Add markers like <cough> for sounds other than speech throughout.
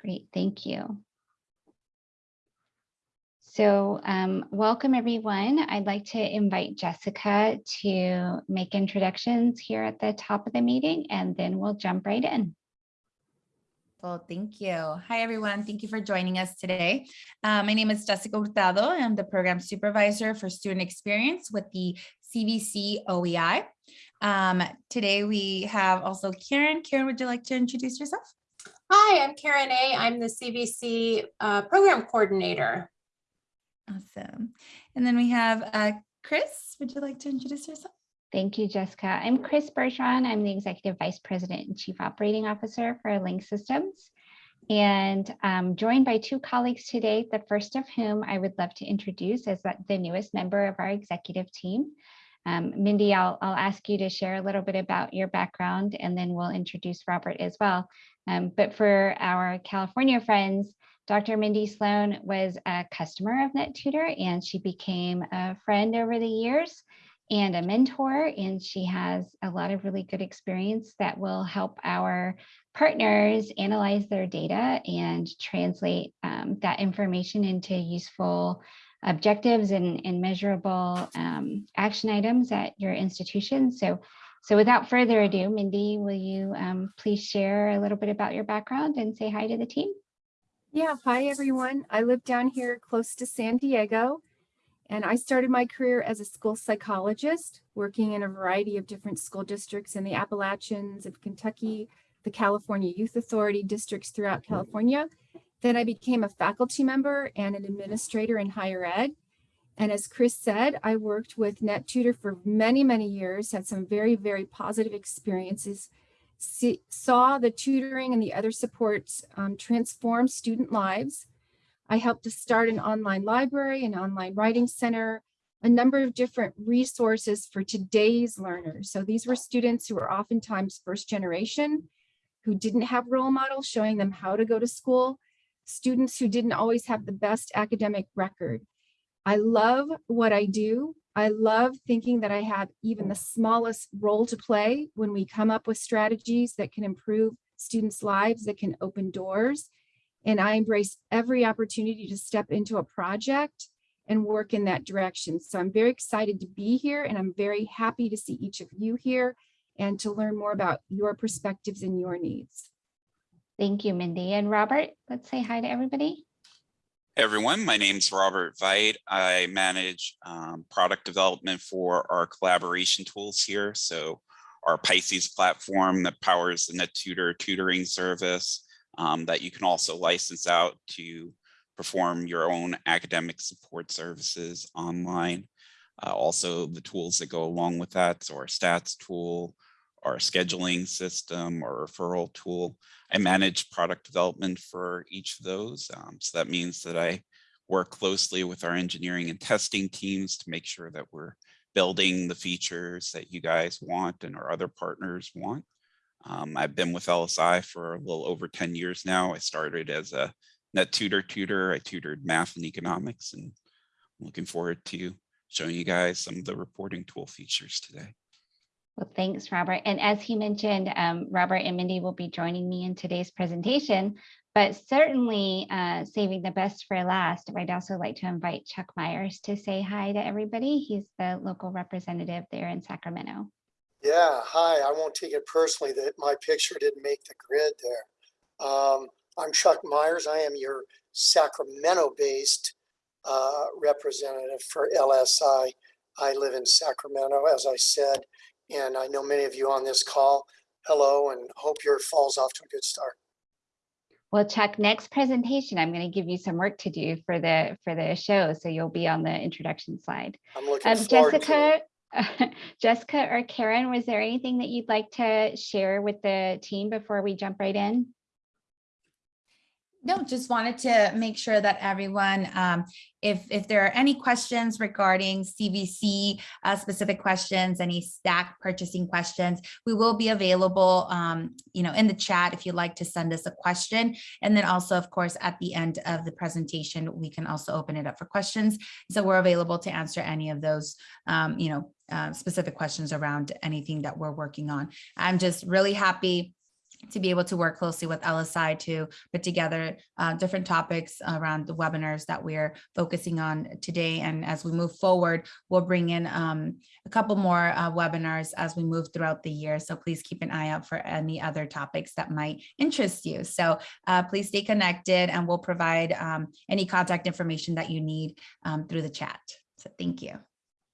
Great, thank you. So um, welcome everyone. I'd like to invite Jessica to make introductions here at the top of the meeting and then we'll jump right in. Well, thank you. Hi, everyone. Thank you for joining us today. Uh, my name is Jessica Hurtado. I'm the program supervisor for student experience with the CVC OEI. Um, today we have also Karen. Karen, would you like to introduce yourself? Hi, I'm Karen A. I'm the CVC uh, program coordinator. Awesome. And then we have uh, Chris. Would you like to introduce yourself? Thank you, Jessica. I'm Chris Bergeron. I'm the Executive Vice President and Chief Operating Officer for Link Systems. And I'm joined by two colleagues today, the first of whom I would love to introduce as the newest member of our executive team. Um, Mindy, I'll, I'll ask you to share a little bit about your background and then we'll introduce Robert as well. Um, but for our California friends, Dr. Mindy Sloan was a customer of NetTutor and she became a friend over the years and a mentor, and she has a lot of really good experience that will help our partners analyze their data and translate um, that information into useful objectives and, and measurable um, action items at your institution. So, so without further ado, Mindy, will you um, please share a little bit about your background and say hi to the team? Yeah, hi everyone. I live down here close to San Diego. And I started my career as a school psychologist, working in a variety of different school districts in the Appalachians of Kentucky, the California Youth Authority districts throughout California. Then I became a faculty member and an administrator in higher ed. And as Chris said, I worked with NetTutor for many, many years, had some very, very positive experiences, See, saw the tutoring and the other supports um, transform student lives I helped to start an online library, an online writing center, a number of different resources for today's learners. So these were students who were oftentimes first generation, who didn't have role models showing them how to go to school, students who didn't always have the best academic record. I love what I do. I love thinking that I have even the smallest role to play when we come up with strategies that can improve students' lives, that can open doors, and I embrace every opportunity to step into a project and work in that direction. So I'm very excited to be here and I'm very happy to see each of you here and to learn more about your perspectives and your needs. Thank you, Mindy. And Robert, let's say hi to everybody. Everyone, my name is Robert Veit. I manage um, product development for our collaboration tools here. So our Pisces platform that powers the NetTutor tutoring service, um, that you can also license out to perform your own academic support services online. Uh, also the tools that go along with that, so our stats tool, our scheduling system, or referral tool. I manage product development for each of those. Um, so that means that I work closely with our engineering and testing teams to make sure that we're building the features that you guys want and our other partners want. Um, I've been with LSI for a little over 10 years now. I started as a NetTutor tutor. I tutored math and economics and I'm looking forward to showing you guys some of the reporting tool features today. Well, thanks, Robert. And as he mentioned, um, Robert and Mindy will be joining me in today's presentation, but certainly uh, saving the best for last, I'd also like to invite Chuck Myers to say hi to everybody. He's the local representative there in Sacramento. Yeah, hi. I won't take it personally that my picture didn't make the grid there. Um, I'm Chuck Myers. I am your Sacramento-based uh, representative for LSI. I live in Sacramento, as I said, and I know many of you on this call. Hello, and hope your fall's off to a good start. Well, Chuck, next presentation, I'm going to give you some work to do for the for the show, so you'll be on the introduction slide. I'm looking Um, forward to Jessica, it. <laughs> Jessica or Karen, was there anything that you'd like to share with the team before we jump right in? No, just wanted to make sure that everyone, um, if, if there are any questions regarding CVC uh, specific questions, any stack purchasing questions, we will be available, um, you know, in the chat if you'd like to send us a question. And then also, of course, at the end of the presentation, we can also open it up for questions. So we're available to answer any of those, um, you know, uh, specific questions around anything that we're working on. I'm just really happy to be able to work closely with LSI to put together uh, different topics around the webinars that we're focusing on today. And as we move forward, we'll bring in um, a couple more uh, webinars as we move throughout the year. So please keep an eye out for any other topics that might interest you. So uh, please stay connected and we'll provide um, any contact information that you need um, through the chat. So thank you.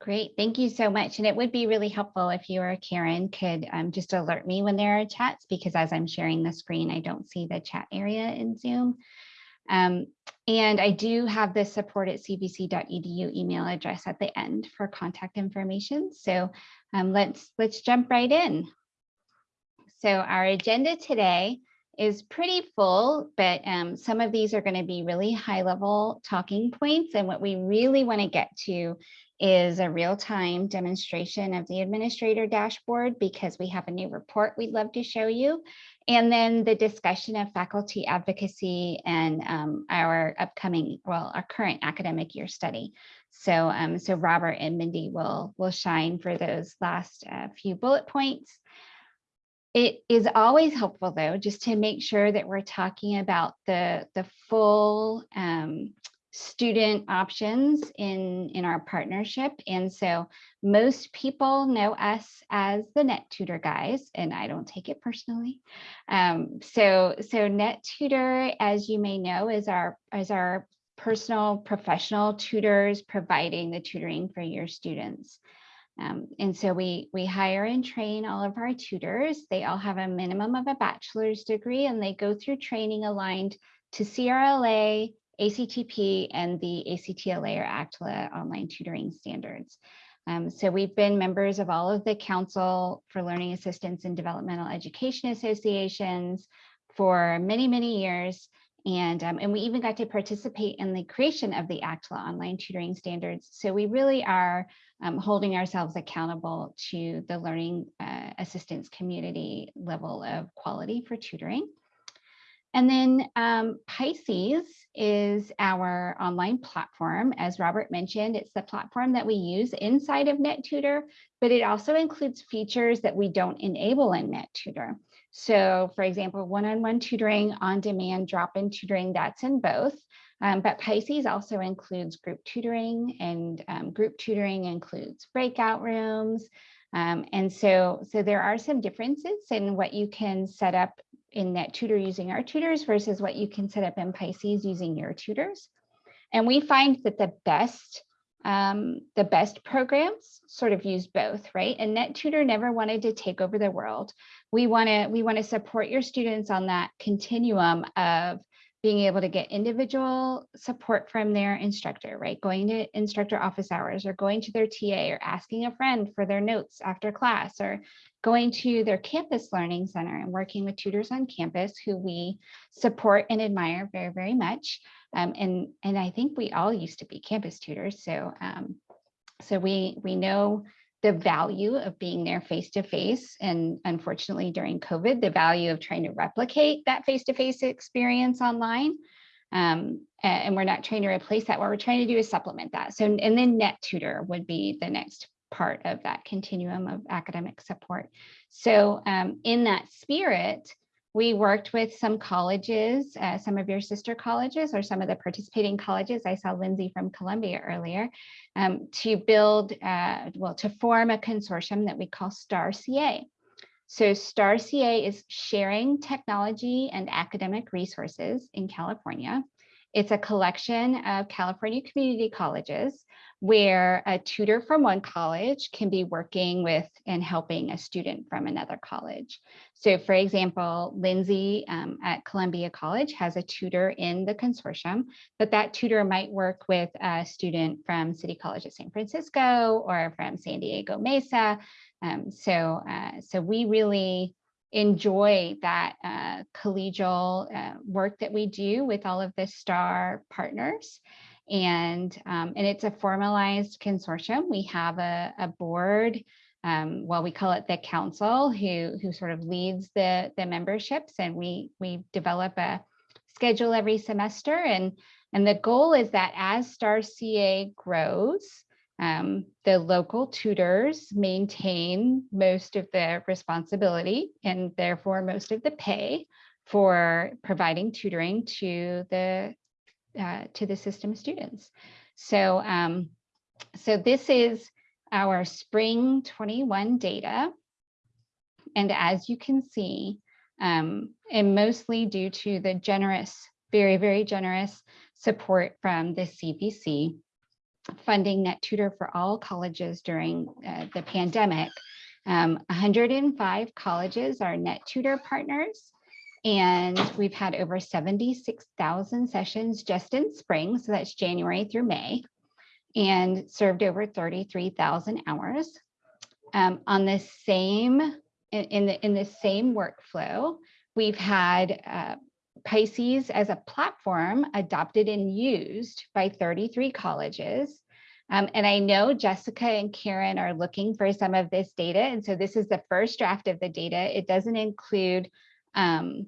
Great, thank you so much. And it would be really helpful if you or Karen could um, just alert me when there are chats, because as I'm sharing the screen, I don't see the chat area in Zoom. Um, and I do have the support at cvc.edu email address at the end for contact information. So um, let's let's jump right in. So our agenda today is pretty full, but um, some of these are going to be really high level talking points. And what we really want to get to is a real-time demonstration of the administrator dashboard because we have a new report we'd love to show you. And then the discussion of faculty advocacy and um, our upcoming, well, our current academic year study. So, um, so Robert and Mindy will, will shine for those last uh, few bullet points. It is always helpful though, just to make sure that we're talking about the, the full um, student options in, in our partnership. And so most people know us as the NetTutor guys, and I don't take it personally. Um, so, so NetTutor, as you may know, is our, is our personal professional tutors providing the tutoring for your students. Um, and so we, we hire and train all of our tutors. They all have a minimum of a bachelor's degree and they go through training aligned to CRLA, ACTP, and the ACTLA or ACTLA online tutoring standards. Um, so we've been members of all of the Council for Learning Assistance and Developmental Education Associations for many, many years. And, um, and we even got to participate in the creation of the ACTLA online tutoring standards. So we really are um, holding ourselves accountable to the learning uh, assistance community level of quality for tutoring. And then um, Pisces is our online platform. As Robert mentioned, it's the platform that we use inside of NetTutor, but it also includes features that we don't enable in NetTutor. So for example, one-on-one -on -one tutoring, on-demand drop-in tutoring, that's in both. Um, but Pisces also includes group tutoring and um, group tutoring includes breakout rooms. Um, and so, so there are some differences in what you can set up in NetTutor using our tutors versus what you can set up in Pisces using your tutors. And we find that the best um, the best programs sort of use both, right? And NetTutor never wanted to take over the world. We want to we want to support your students on that continuum of being able to get individual support from their instructor, right? Going to instructor office hours or going to their TA or asking a friend for their notes after class or going to their campus learning center and working with tutors on campus who we support and admire very, very much. Um, and, and I think we all used to be campus tutors. So, um, so we, we know the value of being there face to face. And unfortunately, during COVID, the value of trying to replicate that face to face experience online. Um, and we're not trying to replace that. What we're trying to do is supplement that. So, and then NetTutor would be the next part of that continuum of academic support. So, um, in that spirit, we worked with some colleges, uh, some of your sister colleges or some of the participating colleges. I saw Lindsay from Columbia earlier um, to build, uh, well, to form a consortium that we call STAR CA. So STAR CA is sharing technology and academic resources in California. It's a collection of California community colleges where a tutor from one college can be working with and helping a student from another college. So for example, Lindsay um, at Columbia College has a tutor in the consortium, but that tutor might work with a student from City College of San Francisco or from San Diego Mesa. Um, so, uh, so we really enjoy that uh, collegial uh, work that we do with all of the STAR partners and um, and it's a formalized consortium. We have a, a board, um, well, we call it the council, who who sort of leads the the memberships, and we we develop a schedule every semester, and and the goal is that as STAR CA grows, Um, the local tutors maintain most of the responsibility and therefore most of the pay for providing tutoring to the uh, to the system students. So, um, so this is our spring 21 data. And as you can see, um, and mostly due to the generous, very, very generous support from the CVC, funding NetTutor for all colleges during uh, the pandemic. Um, 105 colleges are NetTutor partners. And we've had over 76,000 sessions just in spring, so that's January through May, and served over 33,000 hours. Um, on the same, in, in the, in the same workflow, we've had uh, Pisces as a platform adopted and used by 33 colleges. Um, and I know Jessica and Karen are looking for some of this data. And so this is the first draft of the data. It doesn't include um,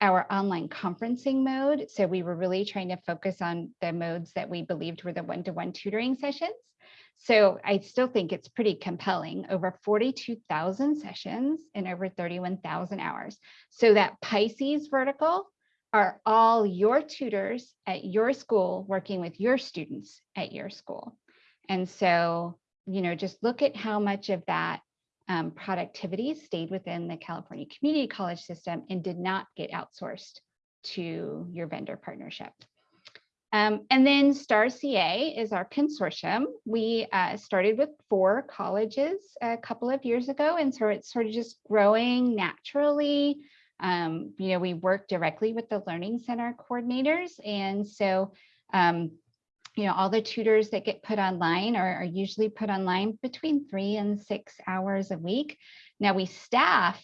our online conferencing mode. So we were really trying to focus on the modes that we believed were the one-to-one tutoring sessions. So I still think it's pretty compelling, over 42,000 sessions and over 31,000 hours. So that Pisces vertical are all your tutors at your school working with your students at your school. And so, you know, just look at how much of that um, productivity stayed within the California Community College system and did not get outsourced to your vendor partnership. Um, and then STAR CA is our consortium. We uh, started with four colleges a couple of years ago, and so it's sort of just growing naturally. Um, you know, we work directly with the Learning Center coordinators, and so um, you know, all the tutors that get put online are, are, usually put online between three and six hours a week. Now we staff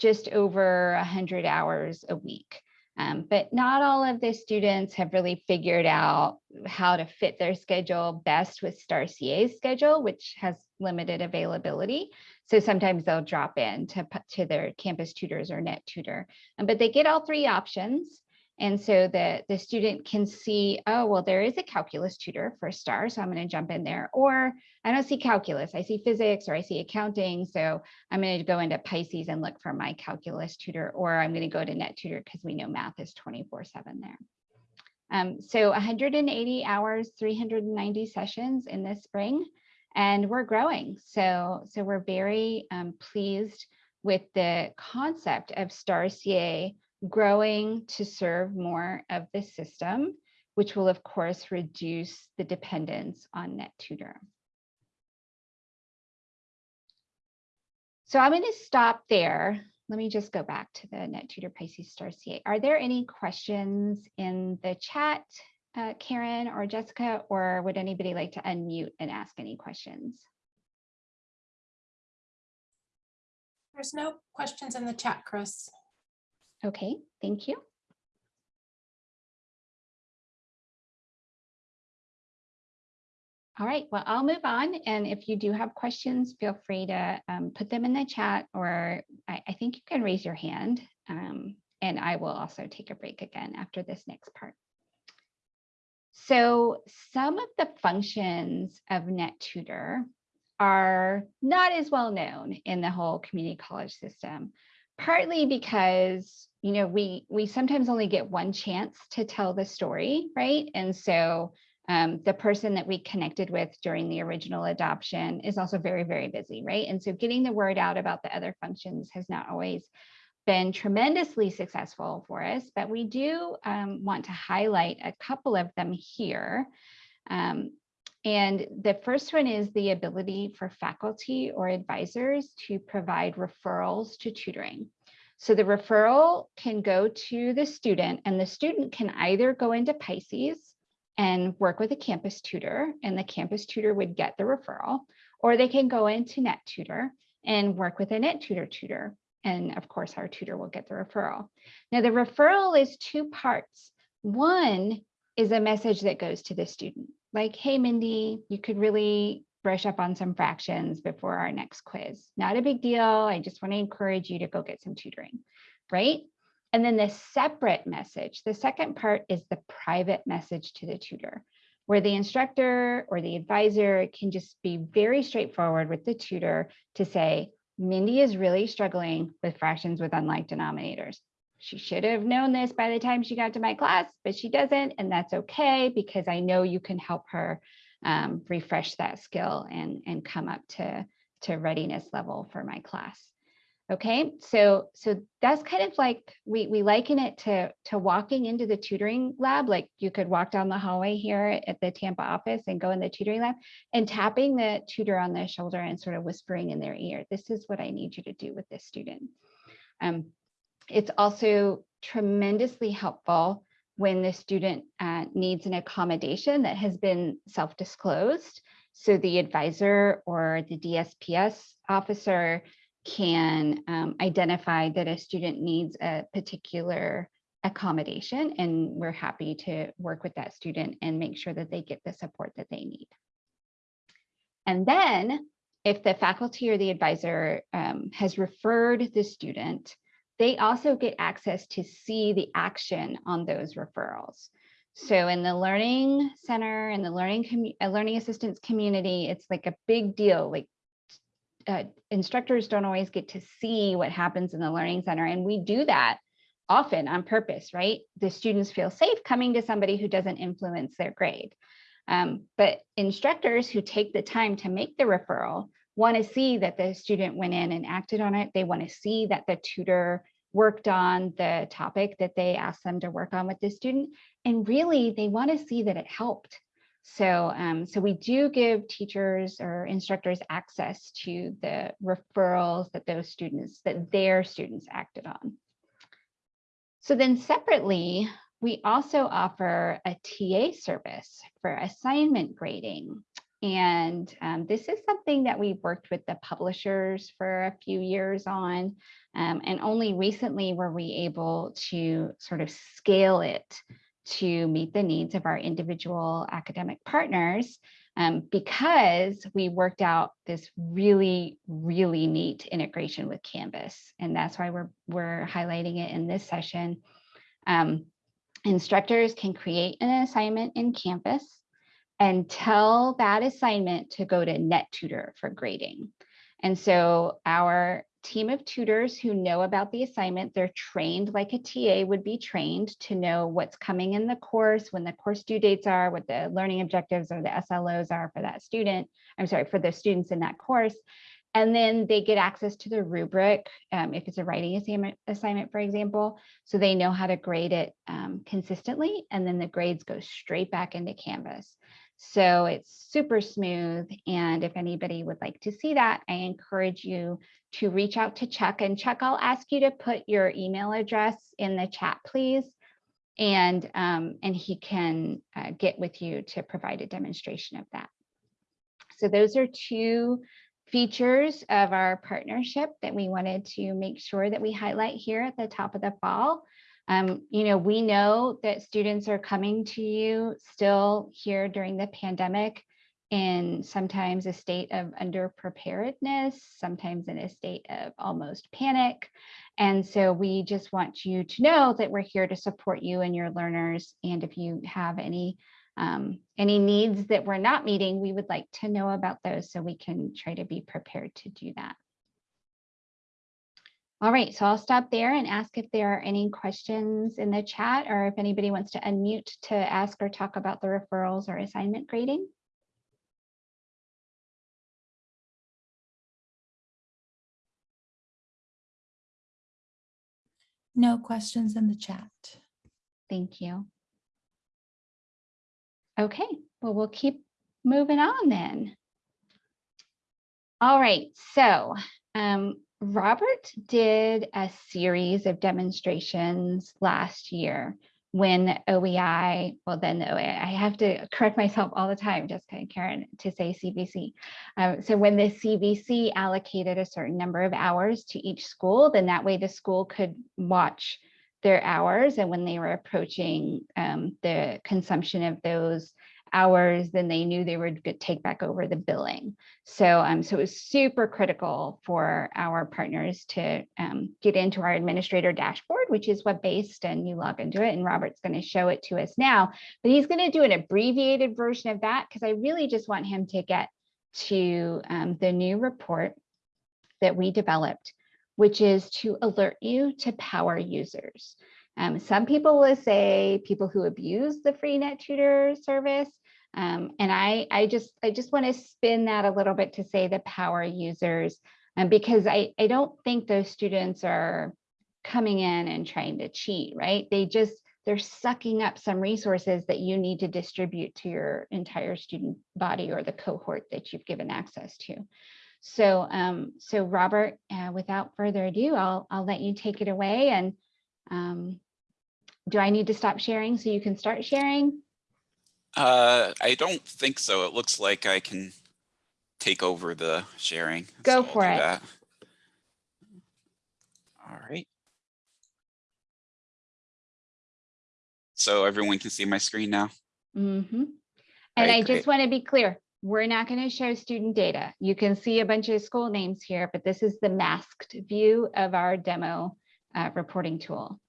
just over 100 hours a week. Um, but not all of the students have really figured out how to fit their schedule best with STAR CA's schedule, which has limited availability. So sometimes they'll drop in to, to their campus tutors or NetTutor, um, but they get all three options. And so the, the student can see, oh, well, there is a calculus tutor for STAR, so I'm going to jump in there. Or I don't see calculus, I see physics or I see accounting. So I'm going to go into Pisces and look for my calculus tutor, or I'm going to go to NetTutor because we know math is 24 seven there. Um, so 180 hours, 390 sessions in this spring, and we're growing. So, so we're very um, pleased with the concept of STAR CA growing to serve more of the system, which will of course reduce the dependence on NetTutor. So I'm going to stop there. Let me just go back to the NetTutor Pisces STAR CA. Are there any questions in the chat, uh, Karen or Jessica, or would anybody like to unmute and ask any questions? There's no questions in the chat, Chris. Okay, thank you. All right, well, I'll move on. And if you do have questions, feel free to um, put them in the chat or I, I, think you can raise your hand um, and I will also take a break again after this next part. So some of the functions of NetTutor are not as well known in the whole community college system partly because you know we we sometimes only get one chance to tell the story right? And so um, the person that we connected with during the original adoption is also very very busy right? And so getting the word out about the other functions has not always been tremendously successful for us but we do um, want to highlight a couple of them here. Um, and the first one is the ability for faculty or advisors to provide referrals to tutoring. So the referral can go to the student and the student can either go into Pisces and work with a campus tutor and the campus tutor would get the referral, or they can go into NetTutor and work with a NetTutor tutor. And of course, our tutor will get the referral. Now the referral is two parts. One is a message that goes to the student like, hey, Mindy, you could really brush up on some fractions before our next quiz. Not a big deal. I just want to encourage you to go get some tutoring, right? And then the separate message, the second part is the private message to the tutor. where the instructor or the advisor can just be very straightforward with the tutor to say, Mindy is really struggling with fractions with unlike denominators. She should have known this by the time she got to my class, but she doesn't, and that's okay because I know you can help her um, refresh that skill and, and come up to, to readiness level for my class. Okay, so so that's kind of like we we liken it to to walking into the tutoring lab. Like you could walk down the hallway here at the Tampa office and go in the tutoring lab and tapping the tutor on the shoulder and sort of whispering in their ear, "This is what I need you to do with this student." Um, it's also tremendously helpful when the student uh, needs an accommodation that has been self-disclosed. So the advisor or the DSPS officer can um, identify that a student needs a particular accommodation and we're happy to work with that student and make sure that they get the support that they need. And then if the faculty or the advisor um, has referred the student, they also get access to see the action on those referrals. So in the learning center and the learning uh, learning assistance community, it's like a big deal. Like uh, instructors don't always get to see what happens in the learning center. And we do that often on purpose, right? The students feel safe coming to somebody who doesn't influence their grade. Um, but instructors who take the time to make the referral want to see that the student went in and acted on it. They want to see that the tutor worked on the topic that they asked them to work on with the student. And really, they want to see that it helped. So, um, so we do give teachers or instructors access to the referrals that those students, that their students acted on. So then separately, we also offer a TA service for assignment grading. And um, this is something that we've worked with the publishers for a few years on. Um, and only recently were we able to sort of scale it to meet the needs of our individual academic partners um, because we worked out this really, really neat integration with Canvas. And that's why we're, we're highlighting it in this session. Um, instructors can create an assignment in Canvas and tell that assignment to go to NetTutor for grading. And so our team of tutors who know about the assignment. They're trained like a TA would be trained to know what's coming in the course, when the course due dates are, what the learning objectives or the SLOs are for that student. I'm sorry, for the students in that course. And then they get access to the rubric um, if it's a writing assignment, assignment, for example, so they know how to grade it um, consistently. And then the grades go straight back into Canvas. So it's super smooth. And if anybody would like to see that, I encourage you to reach out to Chuck. And Chuck, I'll ask you to put your email address in the chat, please. And, um, and he can uh, get with you to provide a demonstration of that. So those are two features of our partnership that we wanted to make sure that we highlight here at the top of the fall. Um, you know, we know that students are coming to you still here during the pandemic in sometimes a state of underpreparedness, sometimes in a state of almost panic. And so we just want you to know that we're here to support you and your learners. And if you have any um, any needs that we're not meeting, we would like to know about those so we can try to be prepared to do that. All right, so I'll stop there and ask if there are any questions in the chat or if anybody wants to unmute to ask or talk about the referrals or assignment grading. No questions in the chat. Thank you. Okay, well, we'll keep moving on then. All right, so um, Robert did a series of demonstrations last year when OEI, well then the OEI, I have to correct myself all the time, Jessica and Karen, to say CVC. Um, so when the CVC allocated a certain number of hours to each school, then that way the school could watch their hours and when they were approaching um, the consumption of those hours, then they knew they would take back over the billing. So, um, so it was super critical for our partners to um, get into our administrator dashboard, which is web-based and you log into it and Robert's going to show it to us now, but he's going to do an abbreviated version of that because I really just want him to get to um, the new report that we developed, which is to alert you to power users. Um, some people will say people who abuse the free NetTutor service. Um, and I, I just, I just want to spin that a little bit to say the power users, um, because I, I don't think those students are coming in and trying to cheat, right? They just, they're sucking up some resources that you need to distribute to your entire student body or the cohort that you've given access to. So, um, so Robert, uh, without further ado, I'll, I'll let you take it away and um, do I need to stop sharing so you can start sharing? Uh, I don't think so. It looks like I can take over the sharing. Go so for it. that. All right. So everyone can see my screen now? Mm-hmm. And Right, I great. just want to be clear, we're not going to show student data. You can see a bunch of school names here, but this is the masked view of our demo uh, reporting tool.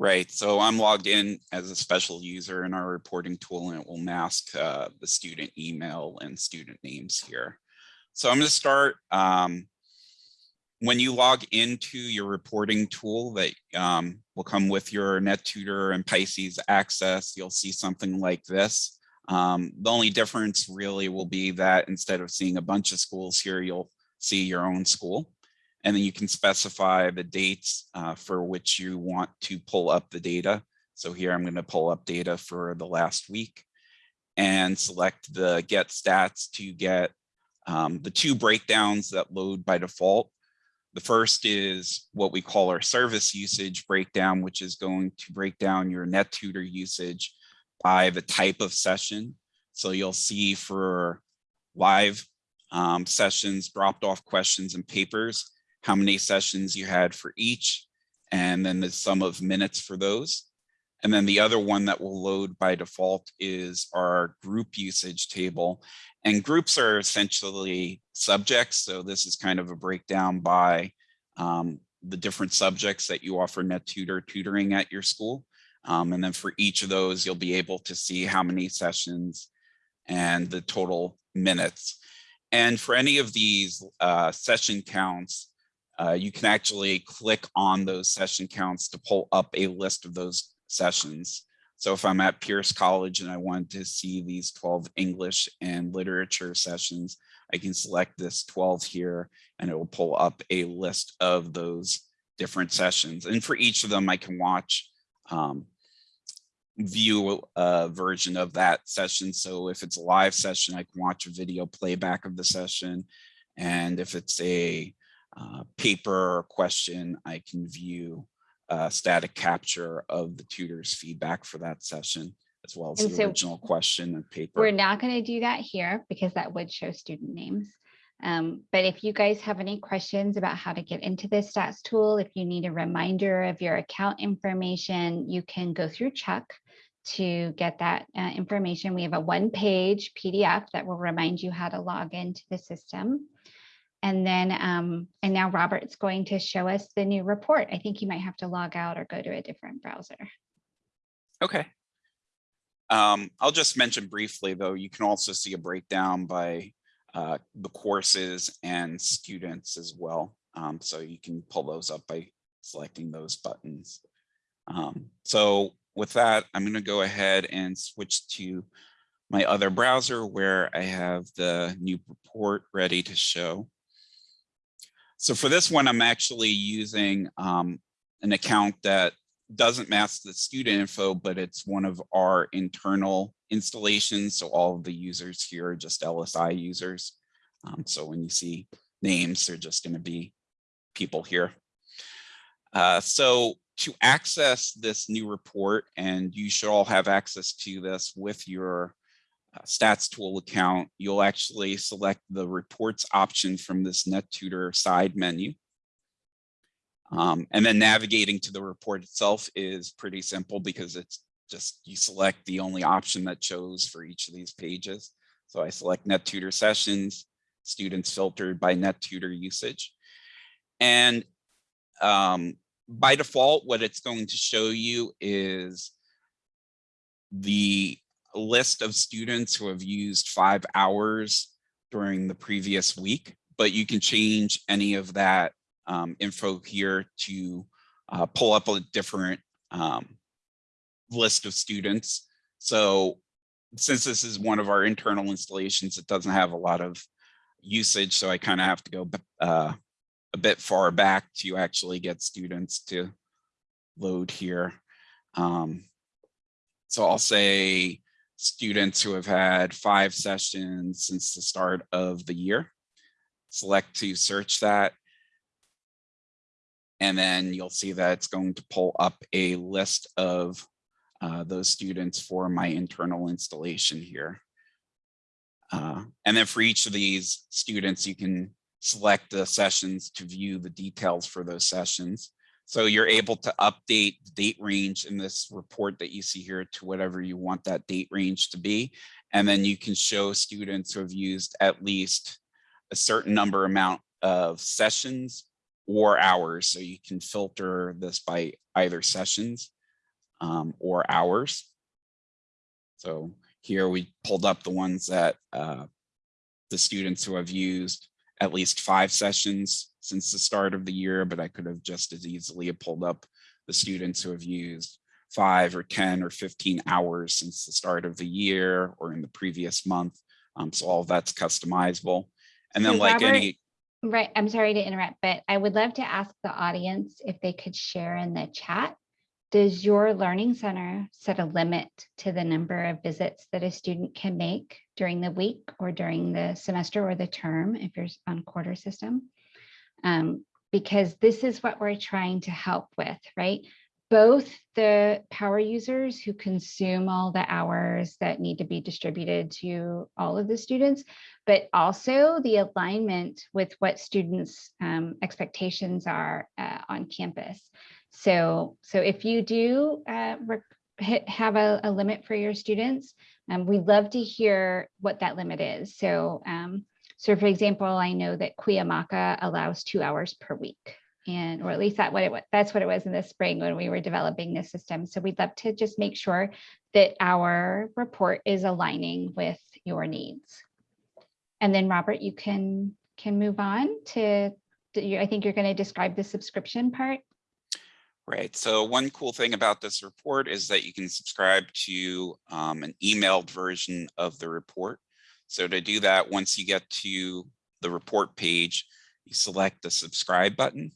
Right, so I'm logged in as a special user in our reporting tool and it will mask uh, the student email and student names here. So I'm going to start. Um, when you log into your reporting tool that um, will come with your NetTutor and Pisces access, you'll see something like this. Um, the only difference really will be that instead of seeing a bunch of schools here, you'll see your own school. And then you can specify the dates uh, for which you want to pull up the data. So here I'm going to pull up data for the last week and select the get stats to get um, the two breakdowns that load by default. The first is what we call our service usage breakdown, which is going to break down your NetTutor usage by the type of session. So you'll see for live um, sessions, dropped off questions and papers, how many sessions you had for each, and then the sum of minutes for those. And then the other one that will load by default is our group usage table. And groups are essentially subjects. So this is kind of a breakdown by um, the different subjects that you offer NetTutor tutoring at your school. Um, and then for each of those, you'll be able to see how many sessions and the total minutes. And for any of these uh, session counts, uh, you can actually click on those session counts to pull up a list of those sessions. So if I'm at Pierce College and I want to see these 12 English and literature sessions, I can select this 12 here and it will pull up a list of those different sessions. And for each of them, I can watch, um, view a version of that session. So if it's a live session, I can watch a video playback of the session. And if it's a uh, paper or question, I can view uh, static capture of the tutor's feedback for that session, as well as And the so original question and paper. We're not going to do that here because that would show student names. Um, but if you guys have any questions about how to get into this stats tool, if you need a reminder of your account information, you can go through Chuck to get that uh, information. We have a one-page PDF that will remind you how to log into the system. And then, um, and now Robert's going to show us the new report. I think you might have to log out or go to a different browser. Okay. Um, I'll just mention briefly, though, you can also see a breakdown by uh, the courses and students as well. Um, so you can pull those up by selecting those buttons. Um, so with that, I'm going to go ahead and switch to my other browser where I have the new report ready to show. So for this one, I'm actually using um, an account that doesn't mask the student info, but it's one of our internal installations. So all of the users here are just LSI users. Um, so when you see names, they're just going to be people here. Uh, so to access this new report, and you should all have access to this with your stats tool account, you'll actually select the reports option from this NetTutor side menu. Um, and then navigating to the report itself is pretty simple because it's just you select the only option that shows for each of these pages. So I select NetTutor sessions, students filtered by NetTutor usage. And um, by default, what it's going to show you is the list of students who have used five hours during the previous week, but you can change any of that um, info here to uh, pull up a different um, list of students. So since this is one of our internal installations, it doesn't have a lot of usage, so I kind of have to go uh, a bit far back to actually get students to load here. Um, so I'll say students who have had five sessions since the start of the year. Select to search that. And then you'll see that it's going to pull up a list of uh, those students for my internal installation here. Uh, and then for each of these students, you can select the sessions to view the details for those sessions. So you're able to update the date range in this report that you see here to whatever you want that date range to be. And then you can show students who have used at least a certain number amount of sessions or hours. So you can filter this by either sessions um, or hours. So here we pulled up the ones that uh, the students who have used at least five sessions since the start of the year, but I could have just as easily pulled up the students who have used five or 10 or 15 hours since the start of the year or in the previous month. Um, so all of that's customizable. And then So like Robert, any, Right, I'm sorry to interrupt, but I would love to ask the audience if they could share in the chat. Does your learning center set a limit to the number of visits that a student can make during the week or during the semester or the term if you're on quarter system? Um, because this is what we're trying to help with, right? Both the power users who consume all the hours that need to be distributed to all of the students, but also the alignment with what students' um, expectations are uh, on campus. So, so if you do uh, have a, a limit for your students, um, we'd love to hear what that limit is. So, um, so for example, I know that Cuyamaca allows two hours per week. And, or at least that what it was, that's what it was in the spring when we were developing this system. So we'd love to just make sure that our report is aligning with your needs. And then Robert, you can, can move on to, I think you're going to describe the subscription part. Right. So one cool thing about this report is that you can subscribe to um, an emailed version of the report. So to do that, once you get to the report page, you select the subscribe button.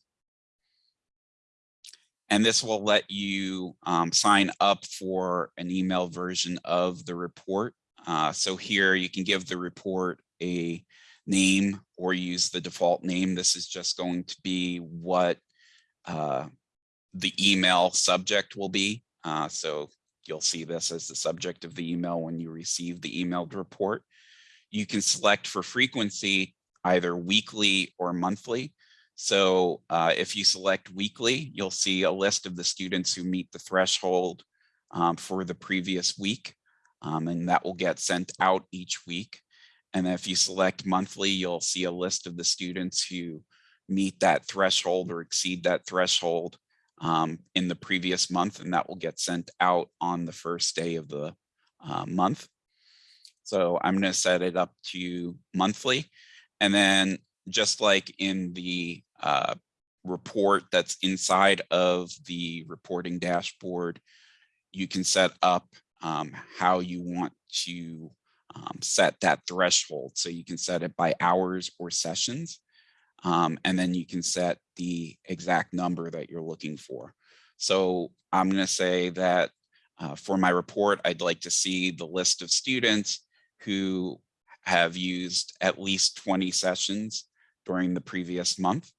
And this will let you um, sign up for an email version of the report. Uh, so here you can give the report a name or use the default name. This is just going to be what uh, the email subject will be. Uh, so you'll see this as the subject of the email when you receive the emailed report. You can select for frequency either weekly or monthly. So uh, if you select weekly, you'll see a list of the students who meet the threshold um, for the previous week, um, and that will get sent out each week. And if you select monthly, you'll see a list of the students who meet that threshold or exceed that threshold um, in the previous month, and that will get sent out on the first day of the uh, month. So I'm going to set it up to monthly. And then just like in the uh, report that's inside of the reporting dashboard, you can set up um, how you want to um, set that threshold. So you can set it by hours or sessions. Um, and then you can set the exact number that you're looking for. So I'm going to say that uh, for my report, I'd like to see the list of students who have used at least 20 sessions during the previous month.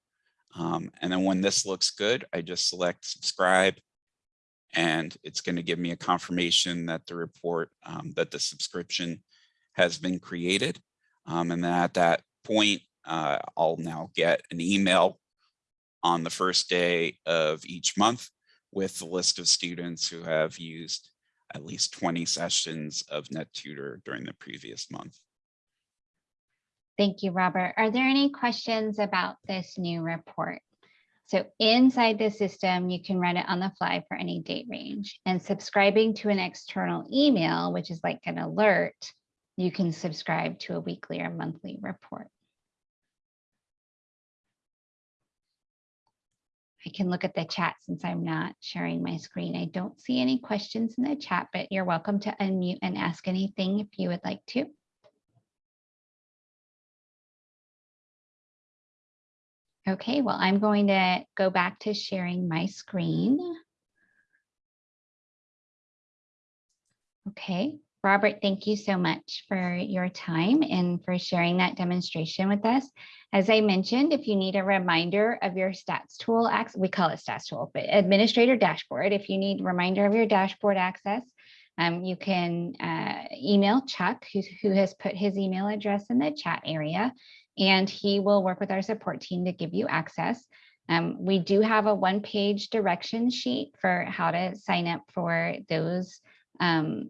Um, and then when this looks good, I just select subscribe and it's going to give me a confirmation that the report, um, that the subscription has been created. Um, and then at that point, uh, I'll now get an email on the first day of each month with the list of students who have used at least 20 sessions of NetTutor during the previous month. Thank you, Robert. Are there any questions about this new report? So inside the system, you can run it on the fly for any date range and subscribing to an external email, which is like an alert, you can subscribe to a weekly or monthly report. I can look at the chat since I'm not sharing my screen. I don't see any questions in the chat, but you're welcome to unmute and ask anything if you would like to. Okay, well, I'm going to go back to sharing my screen. Okay, Robert, thank you so much for your time and for sharing that demonstration with us. As I mentioned, if you need a reminder of your stats tool, we call it stats tool, but administrator dashboard, if you need reminder of your dashboard access, um, you can uh, email Chuck, who, who has put his email address in the chat area, and he will work with our support team to give you access. Um, we do have a one-page direction sheet for how to sign up for those um,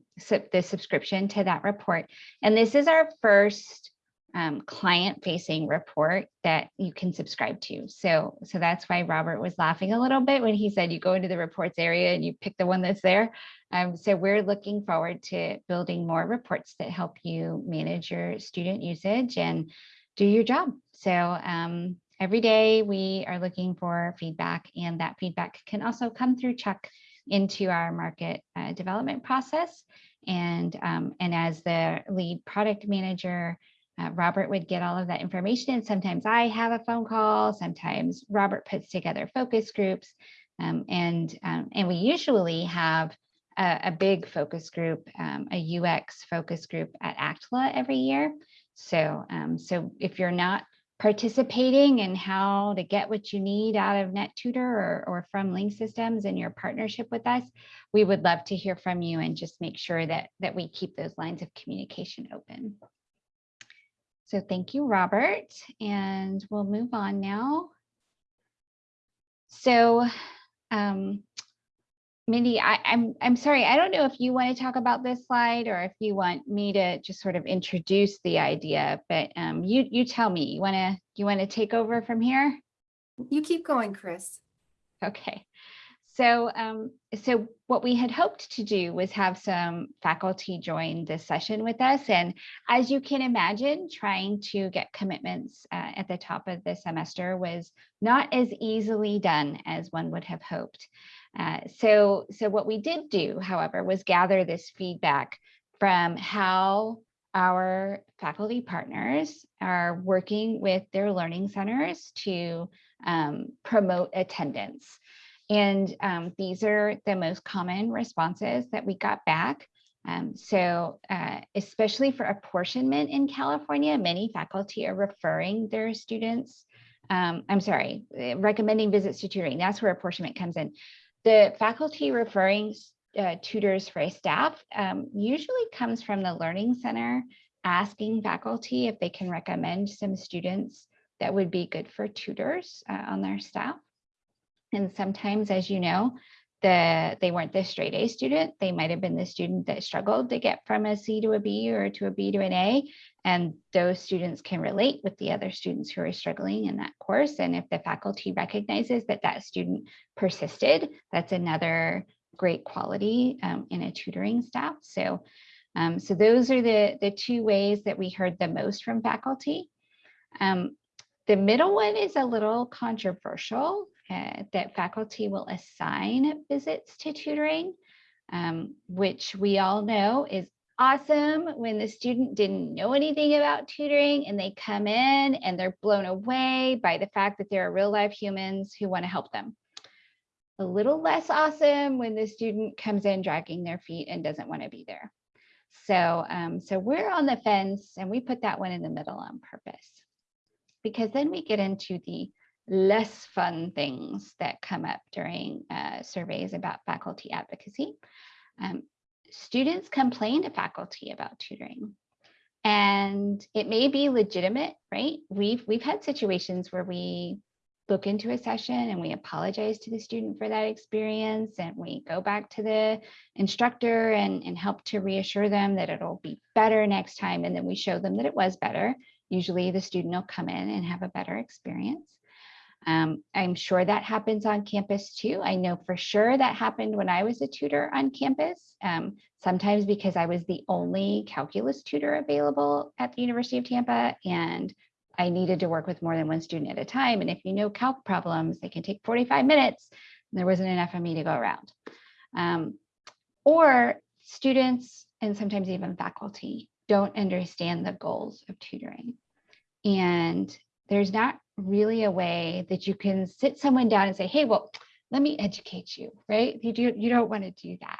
the subscription to that report. And this is our first um, client-facing report that you can subscribe to. So, so that's why Robert was laughing a little bit when he said you go into the reports area and you pick the one that's there. Um, so we're looking forward to building more reports that help you manage your student usage and do your job. So um, every day we are looking for feedback and that feedback can also come through Chuck into our market uh, development process. And, um, and as the lead product manager, uh, Robert would get all of that information. Sometimes I have a phone call, sometimes Robert puts together focus groups. Um, and, um, and we usually have a, a big focus group, um, a UX focus group at ACTLA every year. So, um, so if you're not participating in how to get what you need out of NetTutor or, or from Link Systems and your partnership with us, we would love to hear from you and just make sure that, that we keep those lines of communication open. So thank you, Robert, and we'll move on now. So um, Mindy, I, I'm I'm sorry, I don't know if you want to talk about this slide or if you want me to just sort of introduce the idea, but um, you you tell me. You want to you want to take over from here? You keep going, Chris. Okay. So um, so what we had hoped to do was have some faculty join this session with us. And as you can imagine, trying to get commitments uh, at the top of the semester was not as easily done as one would have hoped. Uh, so, so what we did do, however, was gather this feedback from how our faculty partners are working with their learning centers to um, promote attendance. And um, these are the most common responses that we got back. Um, so uh, especially for apportionment in California, many faculty are referring their students, um, I'm sorry, eh, recommending visits to tutoring. That's where apportionment comes in. The faculty referring uh, tutors for staff um, usually comes from the Learning Center asking faculty if they can recommend some students that would be good for tutors uh, on their staff. And sometimes, as you know, the they weren't the straight A student. They might have been the student that struggled to get from a C to a B or to a B to an A. And those students can relate with the other students who are struggling in that course. And if the faculty recognizes that that student persisted, that's another great quality um, in a tutoring staff. So, um, so those are the, the two ways that we heard the most from faculty. Um, the middle one is a little controversial uh, that faculty will assign visits to tutoring, um, which we all know is awesome when the student didn't know anything about tutoring and they come in and they're blown away by the fact that there are real life humans who want to help them. A little less awesome when the student comes in dragging their feet and doesn't want to be there. So, um, so we're on the fence and we put that one in the middle on purpose because then we get into the less fun things that come up during uh, surveys about faculty advocacy. Um, students complain to faculty about tutoring and it may be legitimate, right? We've, we've had situations where we book into a session and we apologize to the student for that experience and we go back to the instructor and, and help to reassure them that it'll be better next time. And then we show them that it was better. Usually the student will come in and have a better experience. Um, I'm sure that happens on campus too. I know for sure that happened when I was a tutor on campus. Um, sometimes because I was the only calculus tutor available at the University of Tampa and I needed to work with more than one student at a time. And if you know calc problems, they can take 45 minutes. There wasn't enough of me to go around. Um, or students and sometimes even faculty don't understand the goals of tutoring. And there's not really a way that you can sit someone down and say, hey, well, let me educate you, right? You, do, you don't want to do that.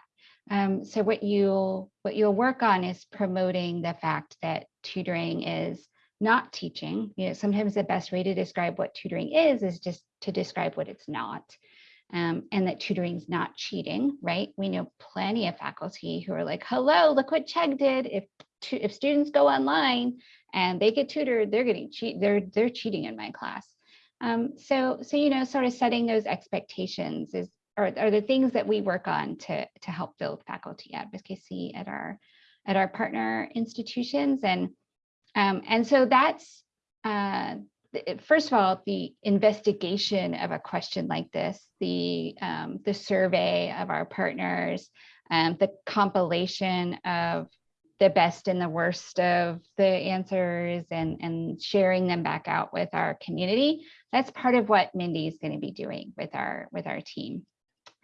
Um, so what you'll what you'll work on is promoting the fact that tutoring is not teaching. You know, sometimes the best way to describe what tutoring is is just to describe what it's not. Um, and that tutoring is not cheating, right? We know plenty of faculty who are like, hello, look what Chegg did. If if students go online and they get tutored, they're getting cheat, they're they're cheating in my class. Um, so so you know, sort of setting those expectations is are, are the things that we work on to to help build faculty advocacy at our at our partner institutions and um, and so that's uh, first of all the investigation of a question like this the um, the survey of our partners and the compilation of the best and the worst of the answers and, and sharing them back out with our community. That's part of what Mindy is going to be doing with our with our team.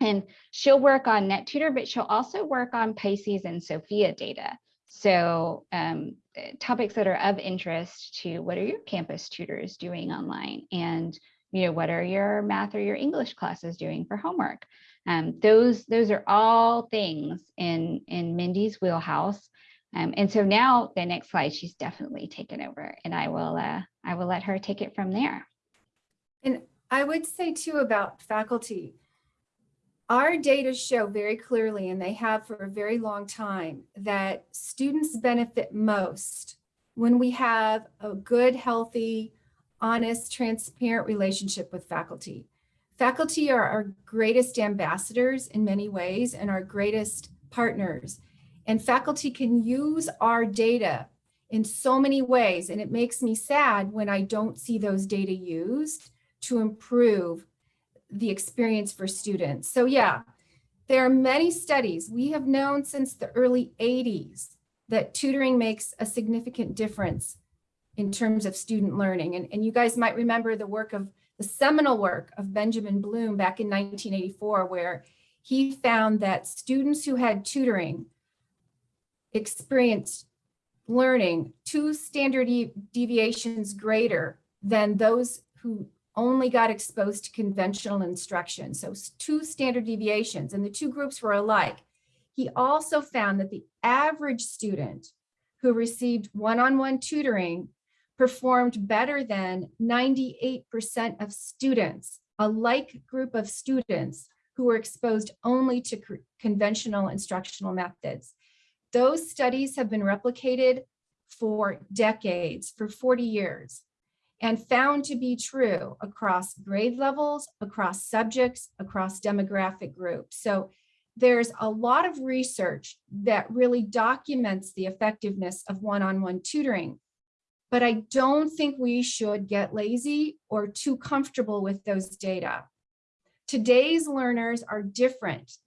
And she'll work on NetTutor, but she'll also work on Pisces and Sophia data. So um, topics that are of interest to what are your campus tutors doing online and you know what are your math or your English classes doing for homework. Um, those those are all things in in Mindy's wheelhouse um, and so now the next slide, she's definitely taken over and I will, uh, I will let her take it from there. And I would say too about faculty, our data show very clearly, and they have for a very long time, that students benefit most when we have a good, healthy, honest, transparent relationship with faculty. Faculty are our greatest ambassadors in many ways and our greatest partners. And faculty can use our data in so many ways. And it makes me sad when I don't see those data used to improve the experience for students. So yeah, there are many studies. We have known since the early 80s that tutoring makes a significant difference in terms of student learning. And, and you guys might remember the work of the seminal work of Benjamin Bloom back in 1984, where he found that students who had tutoring experienced learning two standard deviations greater than those who only got exposed to conventional instruction. So two standard deviations and the two groups were alike. He also found that the average student who received one-on-one -on -one tutoring performed better than 98% of students, a like group of students who were exposed only to conventional instructional methods. Those studies have been replicated for decades, for 40 years, and found to be true across grade levels, across subjects, across demographic groups. So there's a lot of research that really documents the effectiveness of one-on-one -on -one tutoring. But I don't think we should get lazy or too comfortable with those data. Today's learners are different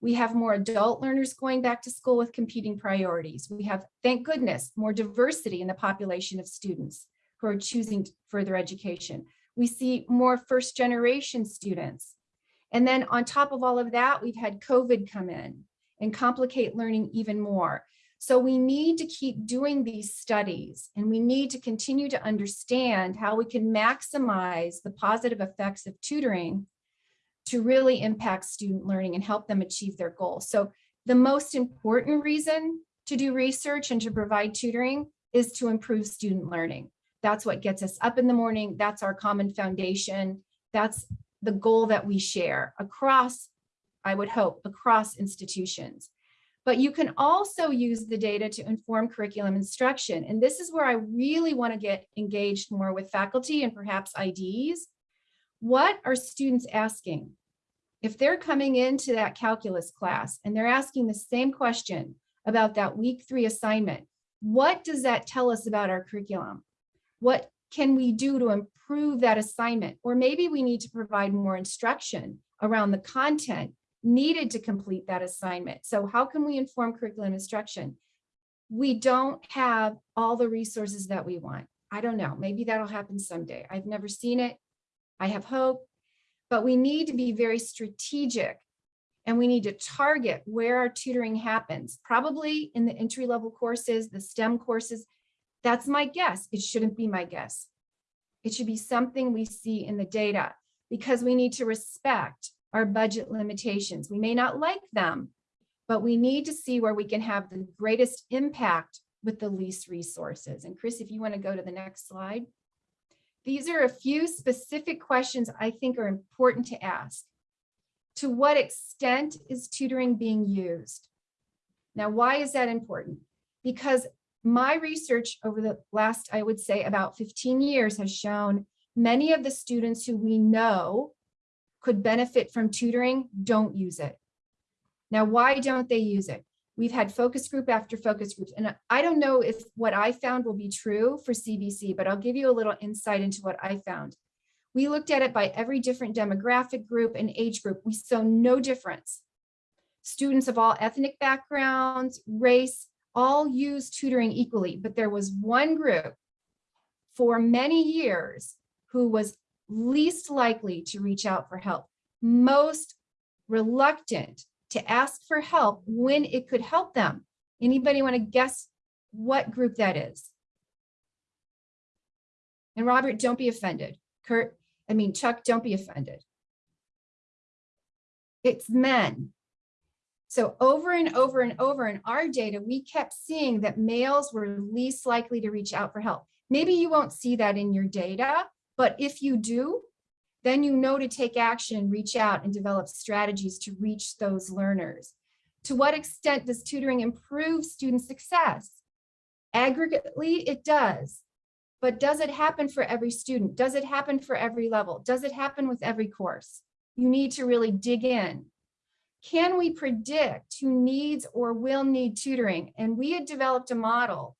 we have more adult learners going back to school with competing priorities. We have, thank goodness, more diversity in the population of students who are choosing further education. We see more first generation students. And then on top of all of that, we've had COVID come in and complicate learning even more. So we need to keep doing these studies and we need to continue to understand how we can maximize the positive effects of tutoring to really impact student learning and help them achieve their goals. So the most important reason to do research and to provide tutoring is to improve student learning. That's what gets us up in the morning. That's our common foundation. That's the goal that we share across, I would hope, across institutions. But you can also use the data to inform curriculum instruction. And this is where I really want to get engaged more with faculty and perhaps IDs What are students asking? If they're coming into that calculus class and they're asking the same question about that week three assignment, what does that tell us about our curriculum? What can we do to improve that assignment? Or maybe we need to provide more instruction around the content needed to complete that assignment. So how can we inform curriculum instruction? We don't have all the resources that we want. I don't know, maybe that'll happen someday. I've never seen it. I have hope, but we need to be very strategic and we need to target where our tutoring happens, probably in the entry level courses, the STEM courses. That's my guess. It shouldn't be my guess. It should be something we see in the data because we need to respect our budget limitations. We may not like them, but we need to see where we can have the greatest impact with the least resources. And Chris, if you want to go to the next slide. These are a few specific questions I think are important to ask. To what extent is tutoring being used? Now, why is that important? Because my research over the last, I would say about 15 years has shown many of the students who we know could benefit from tutoring don't use it. Now, why don't they use it? We've had focus group after focus groups, and I don't know if what I found will be true for CVC, but I'll give you a little insight into what I found. We looked at it by every different demographic group and age group. We saw no difference. Students of all ethnic backgrounds, race, all use tutoring equally, but there was one group for many years who was least likely to reach out for help, most reluctant to ask for help when it could help them. Anybody want to guess what group that is? And Robert, don't be offended. Kurt, I mean, Chuck, don't be offended. It's men. So over and over and over in our data, we kept seeing that males were least likely to reach out for help. Maybe you won't see that in your data, but if you do, then you know to take action, reach out and develop strategies to reach those learners. To what extent does tutoring improve student success? Aggregately, it does. But does it happen for every student? Does it happen for every level? Does it happen with every course? You need to really dig in. Can we predict who needs or will need tutoring? And we had developed a model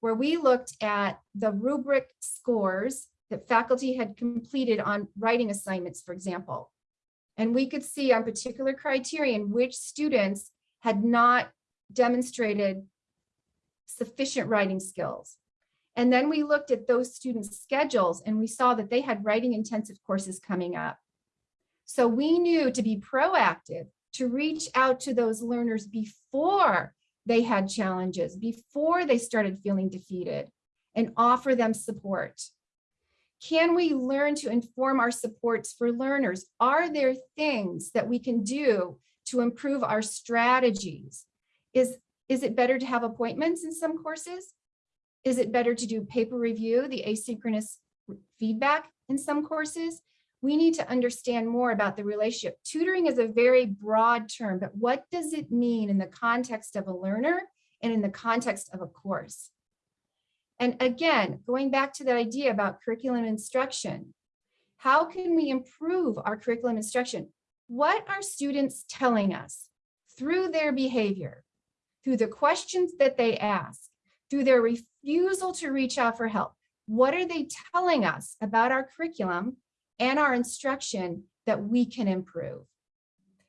where we looked at the rubric scores that faculty had completed on writing assignments, for example. And we could see on particular criterion which students had not demonstrated sufficient writing skills. And then we looked at those students' schedules and we saw that they had writing intensive courses coming up. So we knew to be proactive, to reach out to those learners before they had challenges, before they started feeling defeated and offer them support. Can we learn to inform our supports for learners? Are there things that we can do to improve our strategies? Is, is it better to have appointments in some courses? Is it better to do paper review, the asynchronous feedback in some courses? We need to understand more about the relationship. Tutoring is a very broad term, but what does it mean in the context of a learner and in the context of a course? And again, going back to that idea about curriculum instruction, how can we improve our curriculum instruction? What are students telling us through their behavior, through the questions that they ask, through their refusal to reach out for help? What are they telling us about our curriculum and our instruction that we can improve?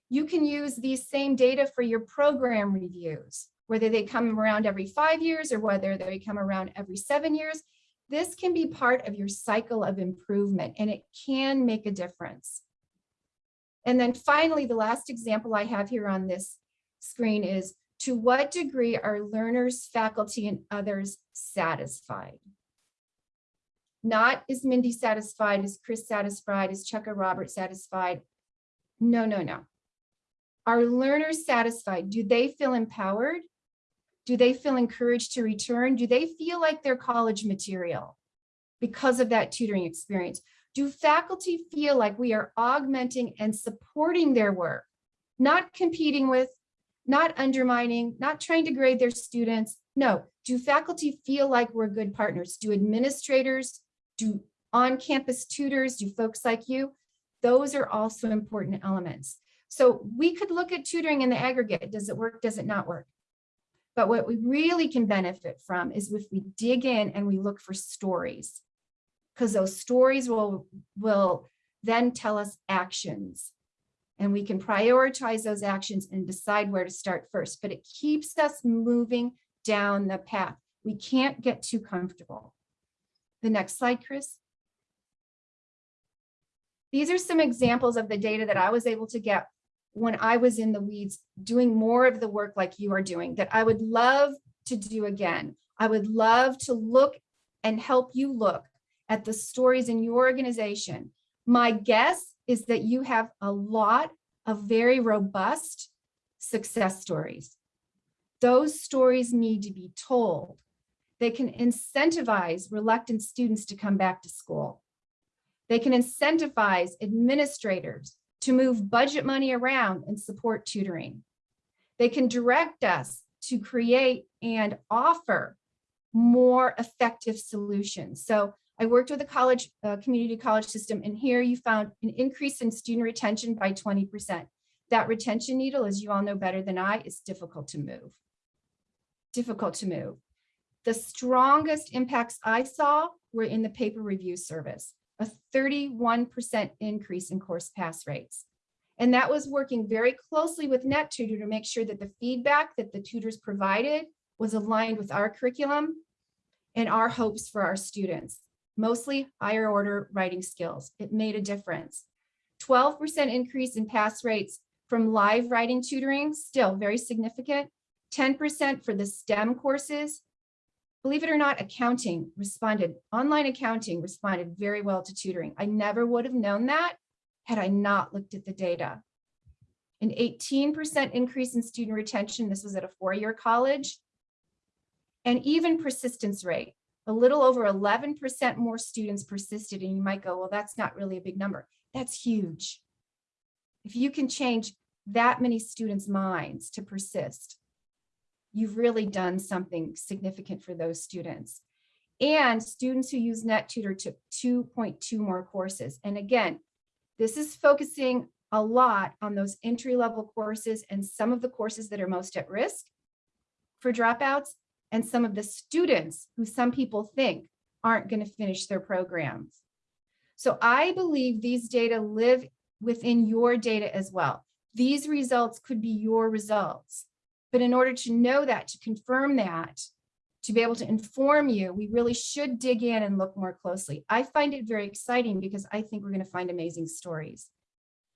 You can use these same data for your program reviews whether they come around every five years or whether they come around every seven years, this can be part of your cycle of improvement and it can make a difference. And then finally, the last example I have here on this screen is to what degree are learners, faculty, and others satisfied? Not is Mindy satisfied, is Chris satisfied, is Chuck or Robert satisfied? No, no, no. Are learners satisfied? Do they feel empowered? Do they feel encouraged to return? Do they feel like they're college material because of that tutoring experience? Do faculty feel like we are augmenting and supporting their work, not competing with, not undermining, not trying to grade their students? No, do faculty feel like we're good partners? Do administrators, do on-campus tutors, do folks like you Those are also important elements. So we could look at tutoring in the aggregate. Does it work? Does it not work? But what we really can benefit from is if we dig in and we look for stories. Because those stories will, will then tell us actions. And we can prioritize those actions and decide where to start first. But it keeps us moving down the path. We can't get too comfortable. The next slide, Chris. These are some examples of the data that I was able to get when I was in the weeds doing more of the work like you are doing that I would love to do again. I would love to look and help you look at the stories in your organization. My guess is that you have a lot of very robust success stories. Those stories need to be told. They can incentivize reluctant students to come back to school. They can incentivize administrators to move budget money around and support tutoring. They can direct us to create and offer more effective solutions. So I worked with a college, uh, community college system, and here you found an increase in student retention by 20%. That retention needle, as you all know better than I, is difficult to move. Difficult to move. The strongest impacts I saw were in the paper review service a 31% increase in course pass rates. And that was working very closely with NetTutor to make sure that the feedback that the tutors provided was aligned with our curriculum and our hopes for our students, mostly higher order writing skills. It made a difference. 12% increase in pass rates from live writing tutoring, still very significant. 10% for the STEM courses, Believe it or not, accounting responded, online accounting responded very well to tutoring. I never would have known that had I not looked at the data. An 18% increase in student retention. This was at a four-year college. And even persistence rate, a little over 11% more students persisted. And you might go, well, that's not really a big number. That's huge. If you can change that many students' minds to persist, you've really done something significant for those students. And students who use NetTutor took 2.2 more courses. And again, this is focusing a lot on those entry level courses and some of the courses that are most at risk for dropouts and some of the students who some people think aren't going to finish their programs. So I believe these data live within your data as well. These results could be your results. But in order to know that, to confirm that, to be able to inform you, we really should dig in and look more closely. I find it very exciting because I think we're going to find amazing stories.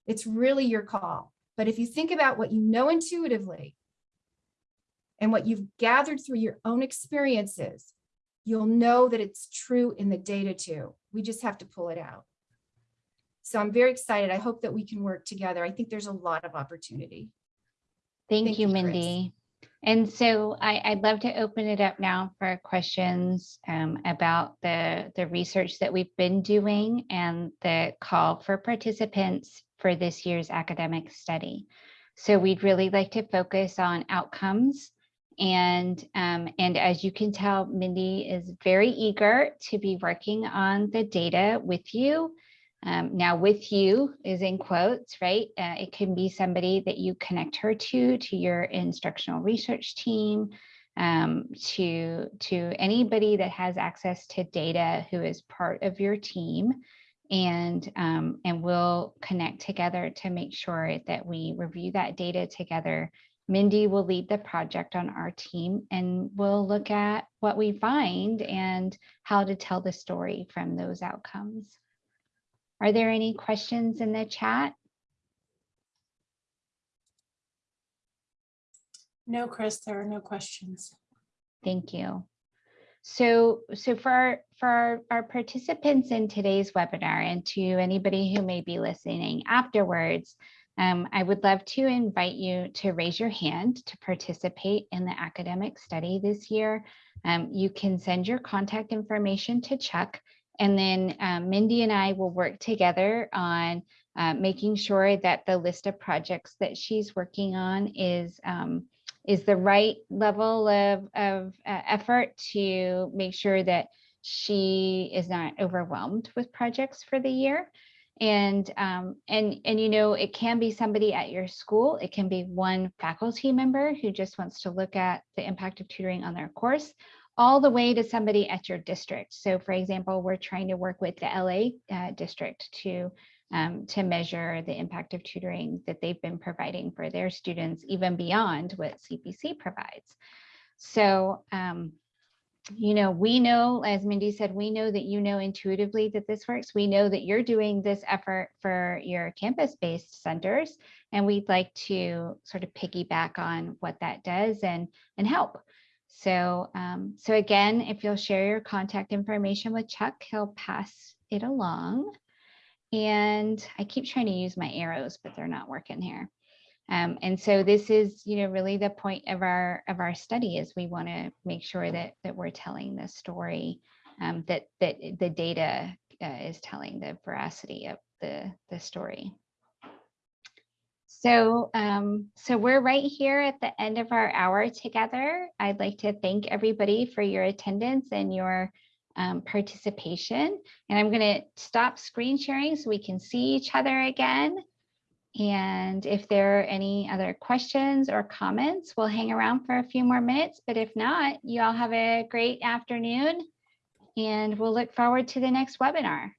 It's really your call. But if you think about what you know intuitively and what you've gathered through your own experiences, you'll know that it's true in the data too. We just have to pull it out. So I'm very excited. I hope that we can work together. I think there's a lot of opportunity. Thank Thank you, you, Chris. Mindy. And so I, I'd love to open it up now for questions um, about the, the research that we've been doing and the call for participants for this year's academic study. So we'd really like to focus on outcomes. And, um, and as you can tell, Mindy is very eager to be working on the data with you um, now with you is in quotes, right? Uh, it can be somebody that you connect her to, to your instructional research team, um, to, to anybody that has access to data who is part of your team. And, um, and we'll connect together to make sure that we review that data together. Mindy will lead the project on our team and we'll look at what we find and how to tell the story from those outcomes. Are there any questions in the chat? No, Chris, there are no questions. Thank you. So, so for our, for our, our participants in today's webinar and to anybody who may be listening afterwards, um, I would love to invite you to raise your hand to participate in the academic study this year. Um, you can send your contact information to Chuck and then um, Mindy and I will work together on uh, making sure that the list of projects that she's working on is um, is the right level of, of uh, effort to make sure that she is not overwhelmed with projects for the year. And, um, and, and you know, it can be somebody at your school. It can be one faculty member who just wants to look at the impact of tutoring on their course, all the way to somebody at your district. So for example, we're trying to work with the LA uh, district to um, to measure the impact of tutoring that they've been providing for their students, even beyond what CVC provides. So, um, you know, we know, as Mindy said, we know that you know intuitively that this works. We know that you're doing this effort for your campus-based centers, and we'd like to sort of piggyback on what that does and, and help. So, um, so again, if you'll share your contact information with Chuck, he'll pass it along. And I keep trying to use my arrows, but they're not working here. Um, and so this is, you know, really the point of our of our study is we want to make sure that that we're telling the story, um, that that the data uh, is telling the veracity of the the story. So, um, so we're right here at the end of our hour together. I'd like to thank everybody for your attendance and your um, participation. And I'm going to stop screen sharing so we can see each other again. And if there are any other questions or comments, we'll hang around for a few more minutes. But if not, you all have a great afternoon and we'll look forward to the next webinar.